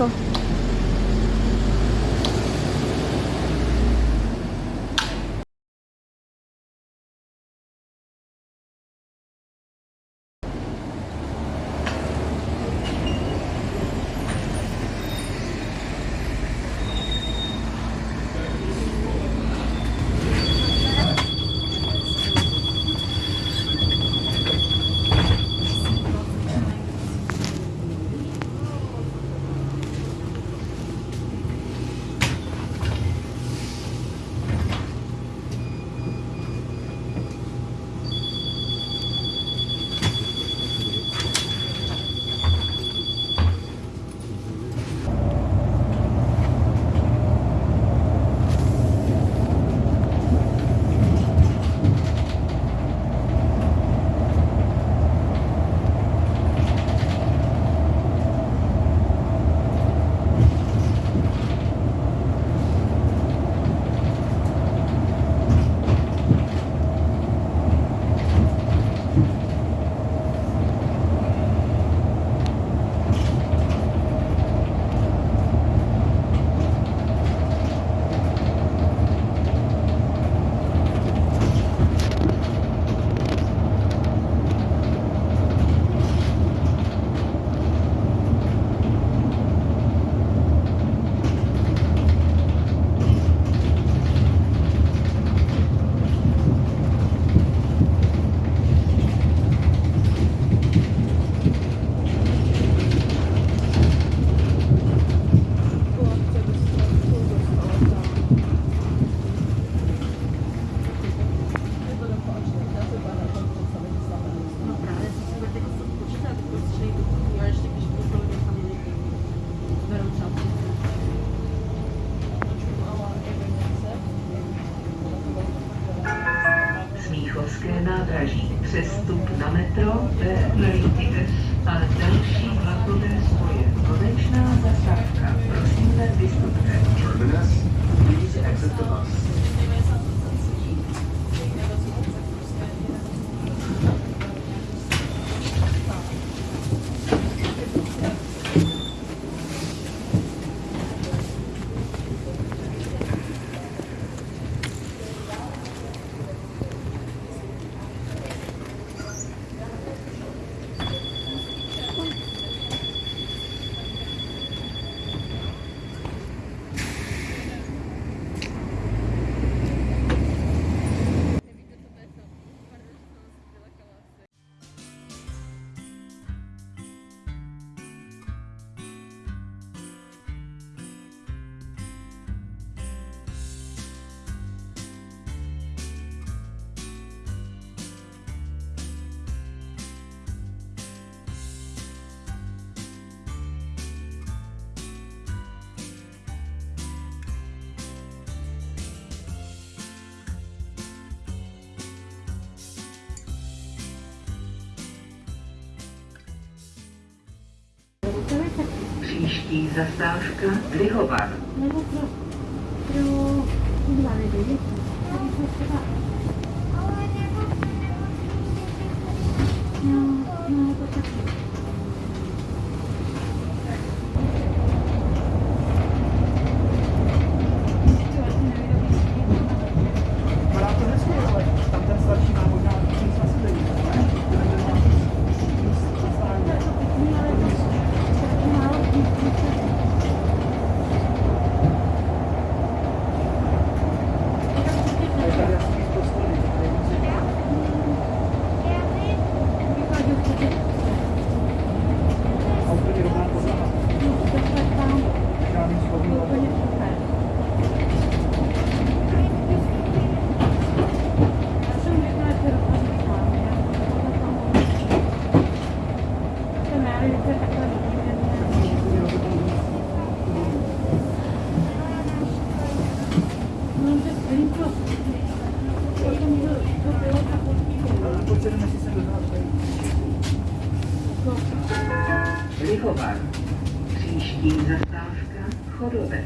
走 nádraží. Přestup na metro Berlin-Tides a další vlakové spoje. Konečná zastávka. Prosíme, vystupte. Terminus, please exit Příští zastávka Lihovar. Nebo pro, pro. No, Lihovar. Příští zastávka Chodovec.